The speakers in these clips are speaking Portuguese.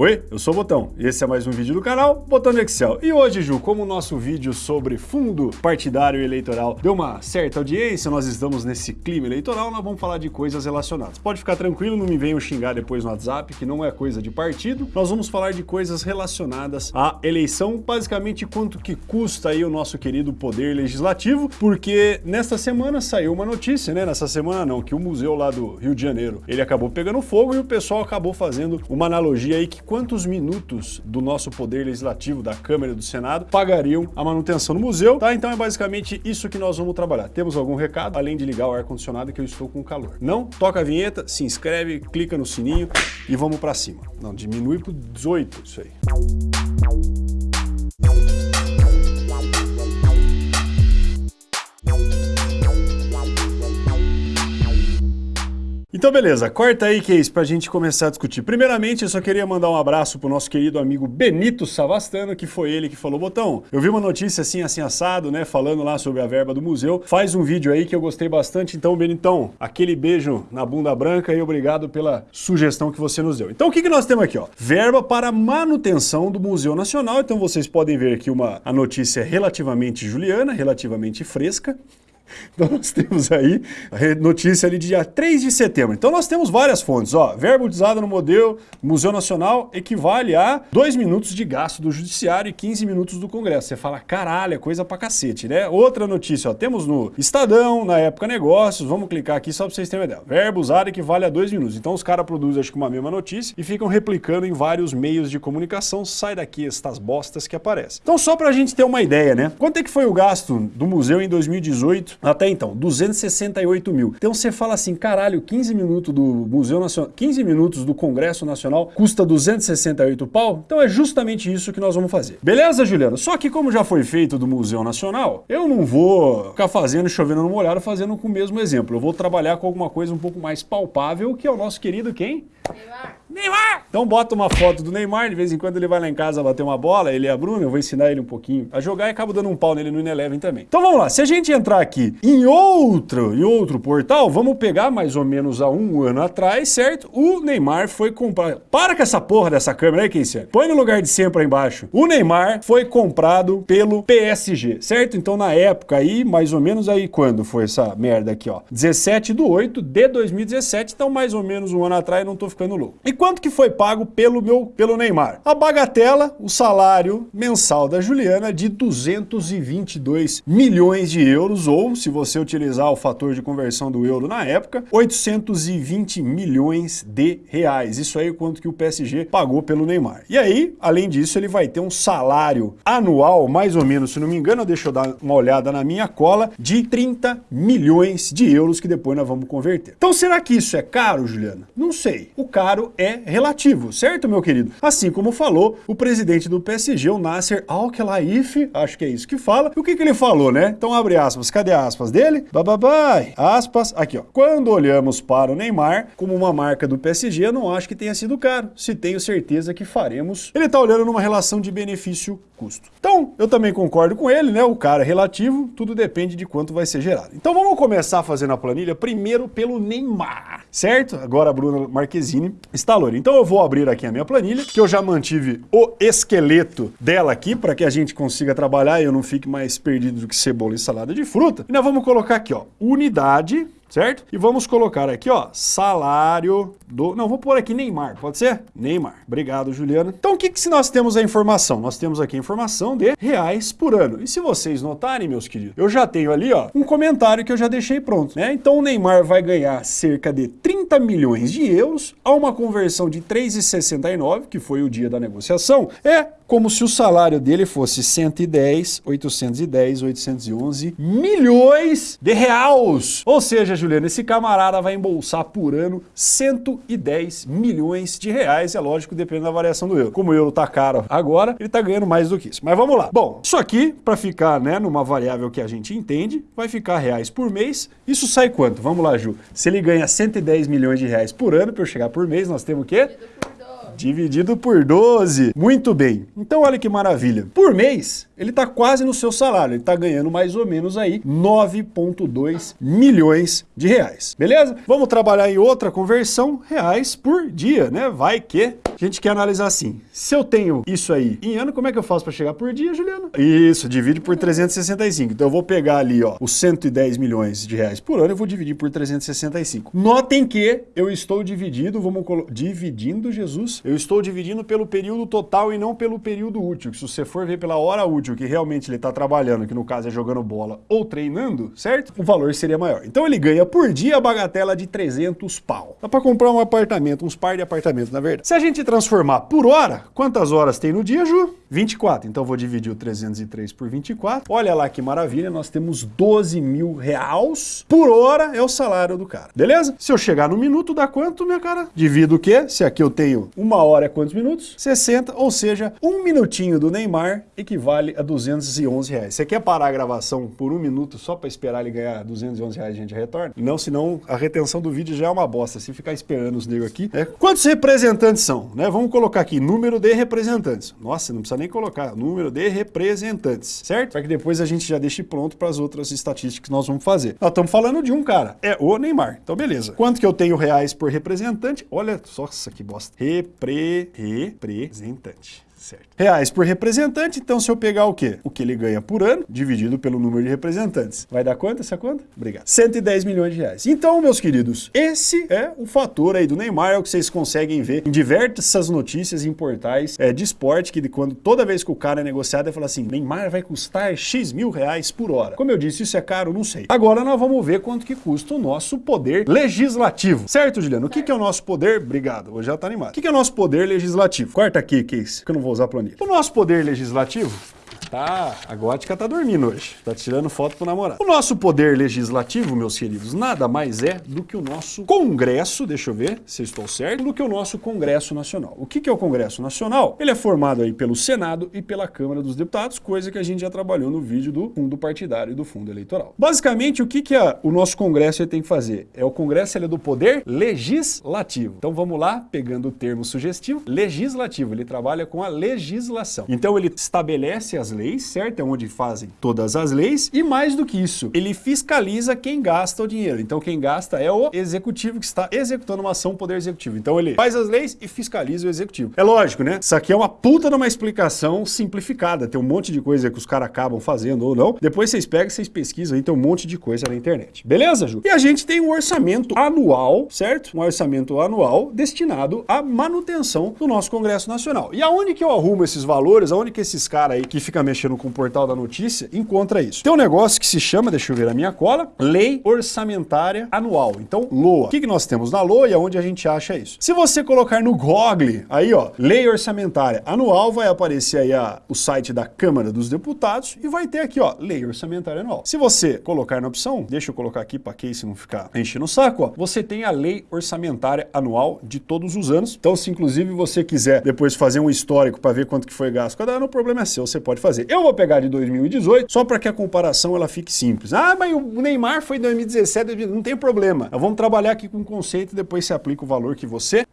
Oi, eu sou o Botão e esse é mais um vídeo do canal Botão Excel. E hoje, Ju, como o nosso vídeo sobre fundo partidário eleitoral deu uma certa audiência, nós estamos nesse clima eleitoral, nós vamos falar de coisas relacionadas. Pode ficar tranquilo, não me venham xingar depois no WhatsApp, que não é coisa de partido. Nós vamos falar de coisas relacionadas à eleição, basicamente quanto que custa aí o nosso querido poder legislativo, porque nesta semana saiu uma notícia, né? Nessa semana não, que o museu lá do Rio de Janeiro, ele acabou pegando fogo e o pessoal acabou fazendo uma analogia aí que quantos minutos do nosso poder legislativo, da Câmara e do Senado, pagariam a manutenção do museu, tá? Então é basicamente isso que nós vamos trabalhar. Temos algum recado, além de ligar o ar-condicionado que eu estou com calor. Não? Toca a vinheta, se inscreve, clica no sininho e vamos para cima. Não, diminui para 18 isso aí. Então beleza, corta aí, Case, pra gente começar a discutir. Primeiramente, eu só queria mandar um abraço pro nosso querido amigo Benito Savastano, que foi ele que falou, Botão, eu vi uma notícia assim, assim, assado, né, falando lá sobre a verba do museu, faz um vídeo aí que eu gostei bastante, então, Benitão, aquele beijo na bunda branca e obrigado pela sugestão que você nos deu. Então, o que, que nós temos aqui, ó? Verba para manutenção do Museu Nacional, então vocês podem ver aqui uma, a notícia relativamente juliana, relativamente fresca, então nós temos aí notícia ali de dia 3 de setembro. Então nós temos várias fontes, ó, verbo utilizado no modelo Museu Nacional equivale a 2 minutos de gasto do Judiciário e 15 minutos do Congresso. Você fala, caralho, é coisa pra cacete, né? Outra notícia, ó, temos no Estadão, na época negócios, vamos clicar aqui só pra vocês terem uma ideia. Verbo usado equivale a 2 minutos. Então os caras produzem acho que uma mesma notícia e ficam replicando em vários meios de comunicação, sai daqui estas bostas que aparecem. Então só pra gente ter uma ideia, né? Quanto é que foi o gasto do museu em 2018 até então, 268 mil. Então você fala assim, caralho, 15 minutos do Museu Nacional, 15 minutos do Congresso Nacional custa 268 pau? Então é justamente isso que nós vamos fazer. Beleza, Juliano? Só que como já foi feito do Museu Nacional, eu não vou ficar fazendo chovendo no molhado, fazendo com o mesmo exemplo. Eu vou trabalhar com alguma coisa um pouco mais palpável, que é o nosso querido quem? Neymar. Neymar! Então bota uma foto do Neymar, de vez em quando ele vai lá em casa bater uma bola, ele e a Bruna, eu vou ensinar ele um pouquinho a jogar e acabo dando um pau nele no Ineleven também. Então vamos lá, se a gente entrar aqui em outro, em outro portal, vamos pegar mais ou menos há um ano atrás, certo? O Neymar foi comprado... Para com essa porra dessa câmera aí, Keisser. Põe no lugar de sempre aí embaixo. O Neymar foi comprado pelo PSG, certo? Então na época aí, mais ou menos aí, quando foi essa merda aqui, ó? 17 de 8 de 2017, então mais ou menos um ano atrás, não tô ficando louco. E quanto que foi pago pelo meu pelo Neymar? A bagatela, o salário mensal da Juliana de 222 milhões de euros, ou se você utilizar o fator de conversão do euro na época, 820 milhões de reais. Isso aí é quanto que o PSG pagou pelo Neymar. E aí, além disso, ele vai ter um salário anual, mais ou menos, se não me engano, deixa eu dar uma olhada na minha cola, de 30 milhões de euros que depois nós vamos converter. Então será que isso é caro, Juliana? Não sei. O caro é relativo, certo, meu querido? Assim como falou o presidente do PSG, o Nasser Al-Khelaifi, acho que é isso que fala. E o que, que ele falou, né? Então abre aspas, cadê aspas dele? Bababai, aspas, aqui ó. Quando olhamos para o Neymar como uma marca do PSG, eu não acho que tenha sido caro. Se tenho certeza que faremos. Ele tá olhando numa relação de benefício-custo. Então, eu também concordo com ele, né? O cara é relativo, tudo depende de quanto vai ser gerado. Então vamos começar fazendo a planilha primeiro pelo Neymar, certo? Agora a Bruna Marquezine está Então eu vou abrir aqui a minha planilha, que eu já mantive o esqueleto dela aqui, para que a gente consiga trabalhar e eu não fique mais perdido do que cebola e salada de fruta. E nós vamos colocar aqui, ó, unidade certo? E vamos colocar aqui, ó, salário do... Não, vou pôr aqui Neymar, pode ser? Neymar. Obrigado, Juliana. Então, o que que se nós temos a informação? Nós temos aqui a informação de reais por ano. E se vocês notarem, meus queridos, eu já tenho ali, ó, um comentário que eu já deixei pronto, né? Então, o Neymar vai ganhar cerca de 30 milhões de euros a uma conversão de 3,69, que foi o dia da negociação, é como se o salário dele fosse 110, 810, 811 milhões de reais. Ou seja, Juliano, esse camarada vai embolsar por ano 110 milhões de reais, é lógico, depende da variação do euro. Como o euro tá caro agora, ele tá ganhando mais do que isso. Mas vamos lá. Bom, isso aqui, para ficar né, numa variável que a gente entende, vai ficar reais por mês. Isso sai quanto? Vamos lá, Ju. Se ele ganha 110 milhões de reais por ano, para eu chegar por mês, nós temos o quê? Dividido por 12. Muito bem. Então olha que maravilha. Por mês, ele está quase no seu salário, ele está ganhando mais ou menos aí 9,2 milhões de reais. Beleza? Vamos trabalhar em outra conversão, reais por dia, né? Vai que a gente quer analisar assim. Se eu tenho isso aí em ano, como é que eu faço para chegar por dia, Juliano? Isso, divide por 365. Então eu vou pegar ali, ó, os 110 milhões de reais por ano, eu vou dividir por 365. Notem que eu estou dividido, vamos dividindo, Jesus, eu estou dividindo pelo período total e não pelo período útil. Se você for ver pela hora útil, que realmente ele está trabalhando, que no caso é jogando bola ou treinando, certo? O valor seria maior. Então ele ganha por dia a bagatela de 300 pau. Dá para comprar um apartamento, uns par de apartamentos, na verdade. Se a gente transformar por hora, quantas horas tem no dia, Ju? 24. Então vou dividir o 303 por 24. Olha lá que maravilha, nós temos 12 mil reais por hora é o salário do cara. Beleza? Se eu chegar no minuto, dá quanto, minha cara? Divido o quê? Se aqui eu tenho uma hora é quantos minutos? 60, ou seja, um minutinho do Neymar equivale a 211 reais. Você quer parar a gravação por um minuto só para esperar ele ganhar 211 reais a gente retorna? Não, senão a retenção do vídeo já é uma bosta. Se ficar esperando os negros aqui. Né? Quantos representantes são? Né? Vamos colocar aqui, número de representantes. Nossa, não precisa nem colocar, número de representantes, certo? Para que depois a gente já deixe pronto para as outras estatísticas que nós vamos fazer. Nós estamos falando de um cara, é o Neymar. Então beleza. Quanto que eu tenho reais por representante? Olha, nossa, que bosta. Repre... Representante certo. Reais por representante, então se eu pegar o quê? O que ele ganha por ano, dividido pelo número de representantes. Vai dar quanto essa conta? Obrigado. 110 milhões de reais. Então, meus queridos, esse é o fator aí do Neymar, é o que vocês conseguem ver em diversas notícias em portais é, de esporte, que quando toda vez que o cara é negociado, ele fala assim, Neymar vai custar X mil reais por hora. Como eu disse, isso é caro? Não sei. Agora nós vamos ver quanto que custa o nosso poder legislativo. Certo, Juliano? O que, que é o nosso poder? Obrigado, hoje já tá animado. O que, que é o nosso poder legislativo? Corta aqui, Case, que eu não vou usar a planilha. O nosso poder legislativo Tá, a gótica tá dormindo hoje. Tá tirando foto pro namorado. O nosso poder legislativo, meus queridos, nada mais é do que o nosso Congresso, deixa eu ver se eu estou certo, do que o nosso Congresso Nacional. O que, que é o Congresso Nacional? Ele é formado aí pelo Senado e pela Câmara dos Deputados, coisa que a gente já trabalhou no vídeo do fundo partidário e do fundo eleitoral. Basicamente, o que, que a, o nosso Congresso tem que fazer? É o Congresso ele é do poder legislativo. Então vamos lá, pegando o termo sugestivo, legislativo. Ele trabalha com a legislação. Então ele estabelece as leis, certo? É onde fazem todas as leis. E mais do que isso, ele fiscaliza quem gasta o dinheiro. Então quem gasta é o executivo que está executando uma ação poder executivo. Então ele faz as leis e fiscaliza o executivo. É lógico, né? Isso aqui é uma puta de uma explicação simplificada. Tem um monte de coisa que os caras acabam fazendo ou não. Depois vocês pegam, vocês pesquisam aí, tem um monte de coisa na internet. Beleza, Ju? E a gente tem um orçamento anual, certo? Um orçamento anual destinado à manutenção do nosso Congresso Nacional. E aonde que eu arrumo esses valores? Aonde que esses caras aí que ficam mexendo com o portal da notícia, encontra isso. Tem um negócio que se chama, deixa eu ver a minha cola, Lei Orçamentária Anual. Então, LOA. O que, que nós temos na LOA e aonde a gente acha isso? Se você colocar no Google, aí ó, Lei Orçamentária Anual, vai aparecer aí a, o site da Câmara dos Deputados e vai ter aqui ó, Lei Orçamentária Anual. Se você colocar na opção, deixa eu colocar aqui para que isso não ficar enchendo o saco, ó, você tem a Lei Orçamentária Anual de todos os anos. Então, se inclusive você quiser depois fazer um histórico para ver quanto que foi gasto cada ano, o problema é seu, você pode fazer. Eu vou pegar de 2018 só para que a comparação ela fique simples. Ah, mas o Neymar foi 2017, não tem problema. Vamos trabalhar aqui com o conceito e depois você aplica o valor que você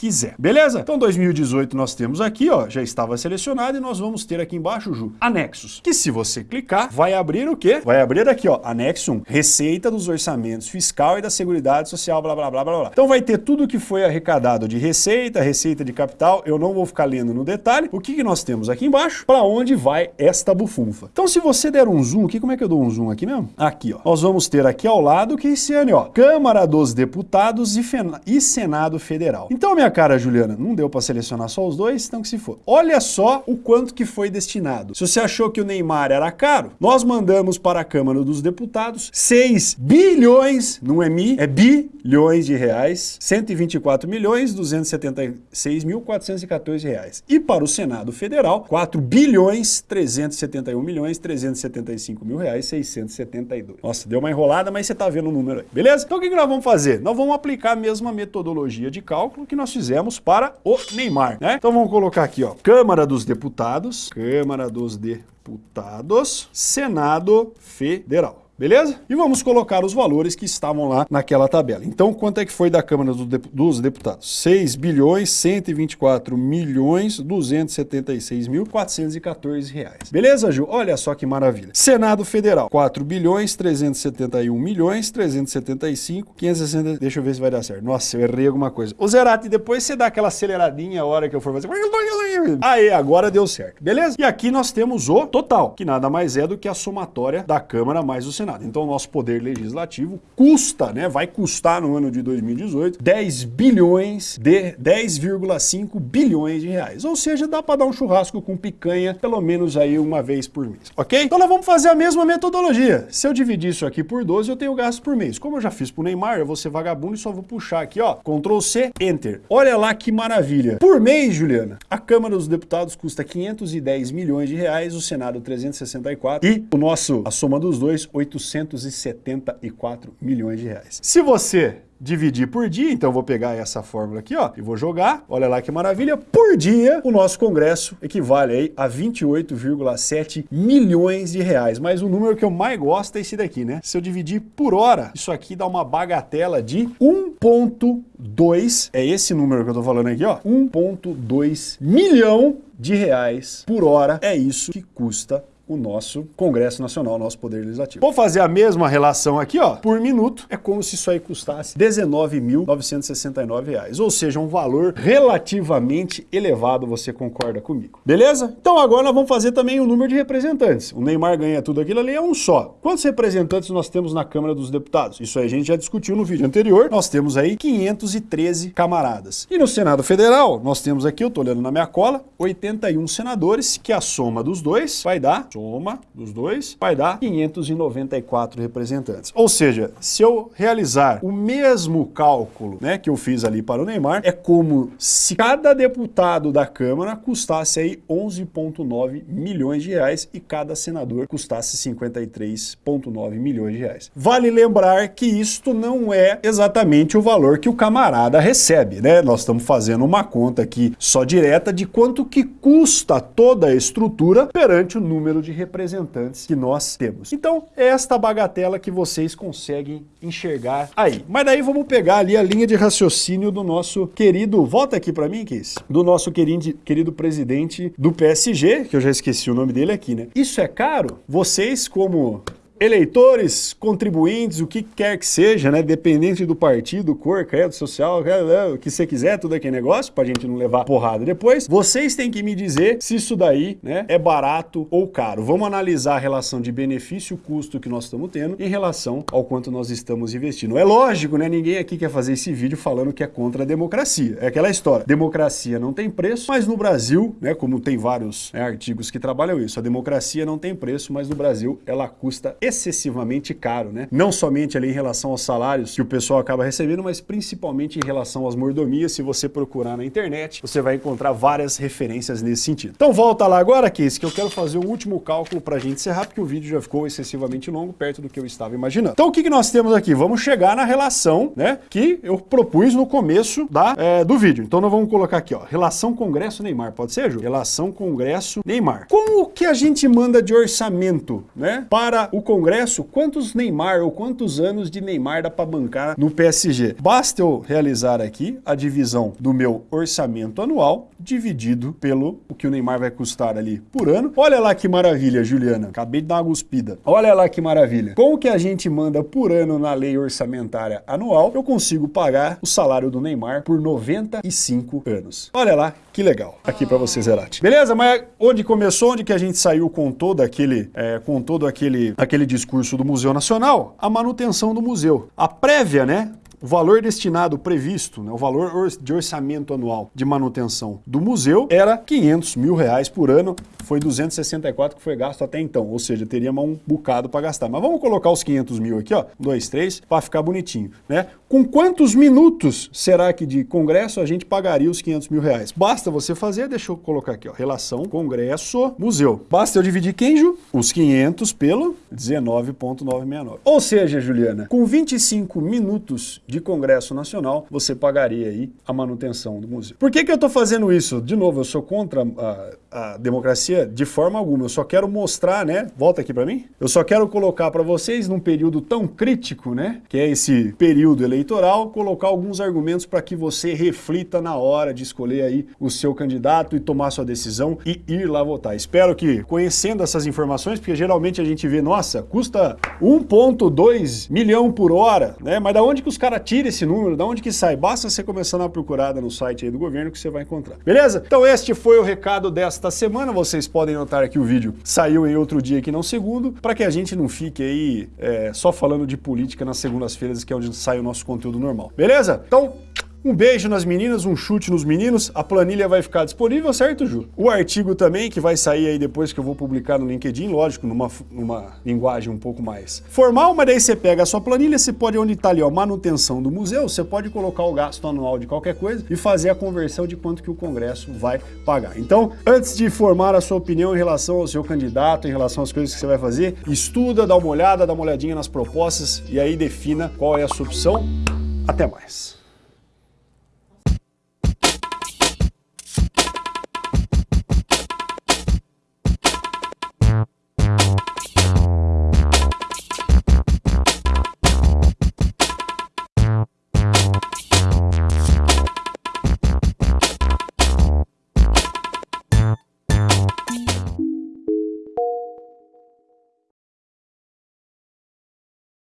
quiser. Beleza? Então 2018 nós temos aqui, ó, já estava selecionado e nós vamos ter aqui embaixo, Ju, anexos. Que se você clicar, vai abrir o quê? Vai abrir aqui, ó, anexo 1, receita dos orçamentos fiscal e da seguridade social, blá, blá, blá, blá, blá. Então vai ter tudo que foi arrecadado de receita, receita de capital, eu não vou ficar lendo no detalhe. O que, que nós temos aqui embaixo? Para onde vai esta bufunfa? Então se você der um zoom aqui, como é que eu dou um zoom aqui mesmo? Aqui, ó. Nós vamos ter aqui ao lado que esse ano, ó, Câmara dos Deputados e, e Senado Federal. Então, minha cara, Juliana, não deu para selecionar só os dois, então que se for. Olha só o quanto que foi destinado. Se você achou que o Neymar era caro, nós mandamos para a Câmara dos Deputados 6 bilhões, não é mi, é bilhões de reais, 124 milhões 276 mil 414 reais. E para o Senado Federal, 4 bilhões 371 milhões 375 mil reais 672. Nossa, deu uma enrolada, mas você tá vendo o número aí, beleza? Então o que, nós vamos fazer? Nós vamos aplicar a mesma metodologia de cálculo que nós fizemos para o Neymar, né? Então vamos colocar aqui, ó, Câmara dos Deputados, Câmara dos Deputados, Senado Federal. Beleza? E vamos colocar os valores que estavam lá naquela tabela. Então, quanto é que foi da Câmara dos Deputados? 6 bilhões 124 milhões 276 mil 414 reais. Beleza, Ju? Olha só que maravilha. Senado Federal, 4 bilhões 371 milhões 375 560... Deixa eu ver se vai dar certo. Nossa, eu errei alguma coisa. O Zerati, depois você dá aquela aceleradinha a hora que eu for fazer... Aí, agora deu certo. Beleza? E aqui nós temos o total, que nada mais é do que a somatória da Câmara mais do Senado. Então, o nosso poder legislativo custa, né? Vai custar no ano de 2018 10 bilhões de 10,5 bilhões de reais. Ou seja, dá para dar um churrasco com picanha pelo menos aí uma vez por mês, ok? Então nós vamos fazer a mesma metodologia. Se eu dividir isso aqui por 12, eu tenho gasto por mês. Como eu já fiz pro Neymar, eu vou ser vagabundo e só vou puxar aqui, ó, Ctrl C, Enter. Olha lá que maravilha. Por mês, Juliana, a Câmara dos Deputados custa 510 milhões de reais, o Senado 364 e o nosso, a soma dos dois, 874 milhões de reais. Se você dividir por dia, então vou pegar essa fórmula aqui, ó, e vou jogar, olha lá que maravilha, por dia o nosso congresso equivale aí a 28,7 milhões de reais, mas o número que eu mais gosto é esse daqui, né? Se eu dividir por hora, isso aqui dá uma bagatela de 1.2, é esse número que eu tô falando aqui, ó, 1.2 milhão de reais por hora, é isso que custa o nosso Congresso Nacional, o nosso Poder Legislativo. Vou fazer a mesma relação aqui, ó, por minuto, é como se isso aí custasse R$19.969, ou seja, um valor relativamente elevado, você concorda comigo. Beleza? Então agora nós vamos fazer também o número de representantes. O Neymar ganha tudo aquilo ali, é um só. Quantos representantes nós temos na Câmara dos Deputados? Isso aí a gente já discutiu no vídeo anterior, nós temos aí 513 camaradas. E no Senado Federal, nós temos aqui, eu tô olhando na minha cola, 81 senadores, que a soma dos dois vai dar soma dos dois vai dar 594 representantes. Ou seja, se eu realizar o mesmo cálculo né, que eu fiz ali para o Neymar, é como se cada deputado da Câmara custasse aí 11,9 milhões de reais e cada senador custasse 53,9 milhões de reais. Vale lembrar que isto não é exatamente o valor que o camarada recebe, né? Nós estamos fazendo uma conta aqui só direta de quanto que custa toda a estrutura perante o número de de representantes que nós temos. Então, é esta bagatela que vocês conseguem enxergar aí. Mas daí vamos pegar ali a linha de raciocínio do nosso querido, volta aqui para mim, Kiss, do nosso querido, querido presidente do PSG, que eu já esqueci o nome dele aqui, né? Isso é caro? Vocês, como eleitores, contribuintes, o que quer que seja, né? Dependente do partido, cor, credo, social, o que você quiser, tudo aquele negócio, pra gente não levar porrada depois. Vocês têm que me dizer se isso daí, né, é barato ou caro. Vamos analisar a relação de benefício-custo que nós estamos tendo em relação ao quanto nós estamos investindo. É lógico, né? Ninguém aqui quer fazer esse vídeo falando que é contra a democracia. É aquela história. Democracia não tem preço, mas no Brasil, né, como tem vários né, artigos que trabalham isso, a democracia não tem preço, mas no Brasil ela custa excessivamente caro, né? Não somente ali em relação aos salários que o pessoal acaba recebendo, mas principalmente em relação às mordomias. Se você procurar na internet, você vai encontrar várias referências nesse sentido. Então volta lá agora, Case, que eu quero fazer o último cálculo para a gente encerrar, porque o vídeo já ficou excessivamente longo, perto do que eu estava imaginando. Então o que, que nós temos aqui? Vamos chegar na relação, né, que eu propus no começo da, é, do vídeo. Então nós vamos colocar aqui, ó, relação Congresso-Neymar, pode ser, Ju? Relação Congresso-Neymar. Como que a gente manda de orçamento, né, para o Congresso Congresso quantos Neymar ou quantos anos de Neymar dá para bancar no PSG. Basta eu realizar aqui a divisão do meu orçamento anual dividido pelo o que o Neymar vai custar ali por ano. Olha lá que maravilha, Juliana. Acabei de dar uma guspida. Olha lá que maravilha. Com o que a gente manda por ano na lei orçamentária anual, eu consigo pagar o salário do Neymar por 95 anos. Olha lá que legal. Aqui para você, Zerati. Beleza? Mas onde começou, onde que a gente saiu com todo aquele, é, com todo aquele, aquele discurso do Museu Nacional? A manutenção do museu. A prévia, né? O valor destinado previsto, né, o valor de orçamento anual de manutenção do museu era 500 mil reais por ano, foi 264 que foi gasto até então, ou seja, teríamos um bocado para gastar. Mas vamos colocar os 500 mil aqui, ó, 2, 3, para ficar bonitinho, né? Com quantos minutos será que de congresso a gente pagaria os 500 mil reais? Basta você fazer, deixa eu colocar aqui, ó, relação congresso-museu. Basta eu dividir quem, Ju? Os 500 pelo 19.969. Ou seja, Juliana, com 25 minutos de congresso nacional, você pagaria aí a manutenção do museu. Por que que eu estou fazendo isso? De novo, eu sou contra a, a democracia de forma alguma, eu só quero mostrar, né? Volta aqui para mim. Eu só quero colocar para vocês num período tão crítico, né? Que é esse período eleitoral, colocar alguns argumentos para que você reflita na hora de escolher aí o seu candidato e tomar sua decisão e ir lá votar. Espero que conhecendo essas informações, porque geralmente a gente vê, nossa, custa 1.2 milhão por hora, né? Mas da onde que os caras tiram esse número? Da onde que sai? Basta você começar na procurada no site aí do governo que você vai encontrar. Beleza? Então este foi o recado desta semana. Vocês podem notar que o vídeo saiu em outro dia que não segundo, para que a gente não fique aí é, só falando de política nas segundas-feiras, que é onde sai o nosso conteúdo normal. Beleza? Então, um beijo nas meninas, um chute nos meninos. A planilha vai ficar disponível, certo, Ju? O artigo também, que vai sair aí depois que eu vou publicar no LinkedIn, lógico, numa, numa linguagem um pouco mais formal, mas daí você pega a sua planilha, você pode, onde está ali, ó, manutenção do museu, você pode colocar o gasto anual de qualquer coisa e fazer a conversão de quanto que o Congresso vai pagar. Então, antes de formar a sua opinião em relação ao seu candidato, em relação às coisas que você vai fazer, estuda, dá uma olhada, dá uma olhadinha nas propostas e aí defina qual é a sua opção. Até mais.